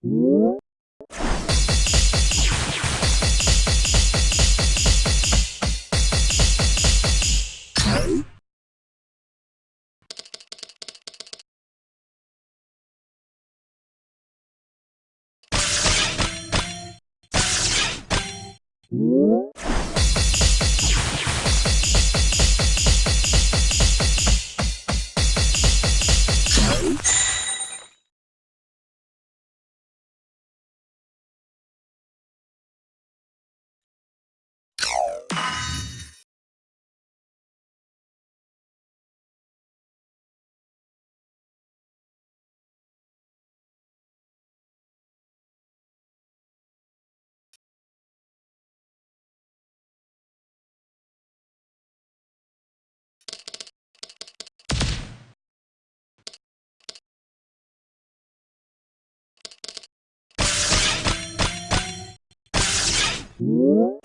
Whoop! Whoop!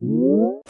Whoop!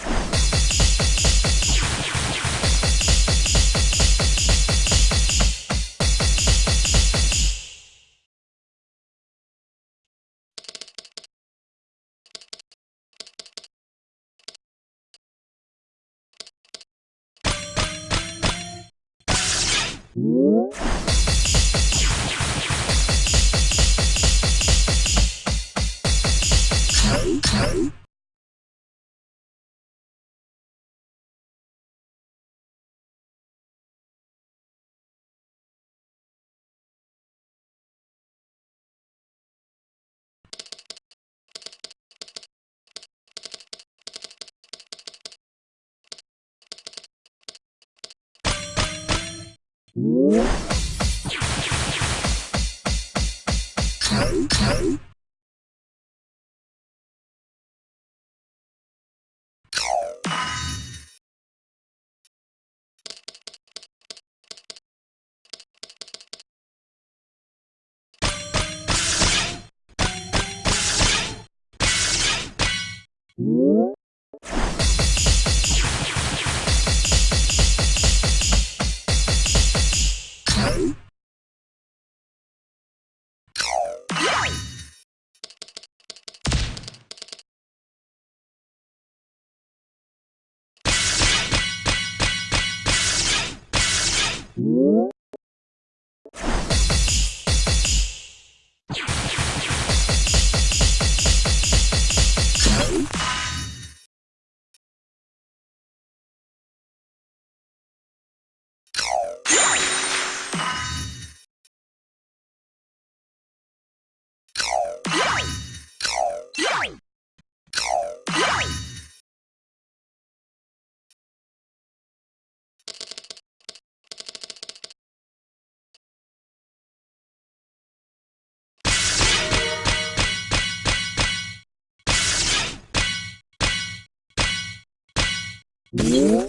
Okay. Yeah.